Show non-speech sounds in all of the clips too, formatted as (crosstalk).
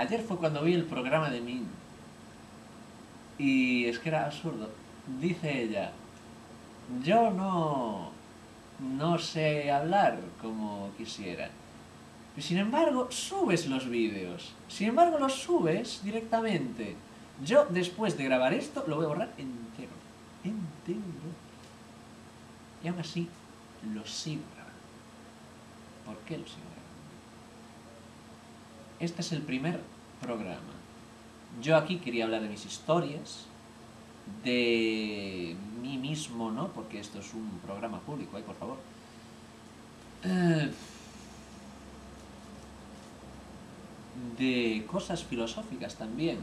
Ayer fue cuando vi el programa de Min. Y es que era absurdo. Dice ella, yo no, no sé hablar como quisiera. Y sin embargo, subes los vídeos. Sin embargo, los subes directamente. Yo, después de grabar esto, lo voy a borrar entero. Entero. Y aún así, lo sigo grabando. ¿Por qué lo sigo grabando? Este es el primer programa. Yo aquí quería hablar de mis historias, de mí mismo, ¿no? Porque esto es un programa público, ¿eh? Por favor. Eh, de cosas filosóficas también.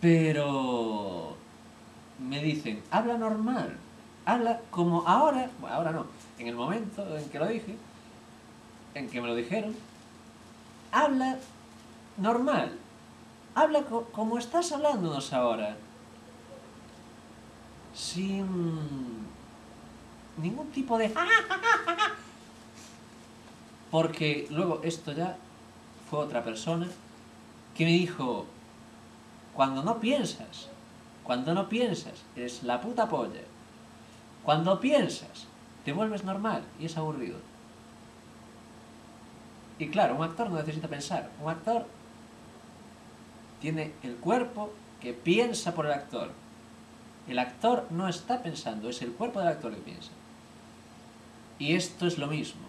Pero me dicen, habla normal, habla como ahora, bueno, ahora no, en el momento en que lo dije, en que me lo dijeron, habla normal, habla co- como estás hablándonos ahora, sin ningún tipo de... (laughs) Porque luego esto ya fue otra persona que me dijo, cuando no piensas, cuando no piensas, es la puta polla. Cuando piensas, te vuelves normal y es aburrido. Y claro, un actor no necesita pensar. Un actor tiene el cuerpo que piensa por el actor. El actor no está pensando, es el cuerpo del actor que piensa. Y esto es lo mismo.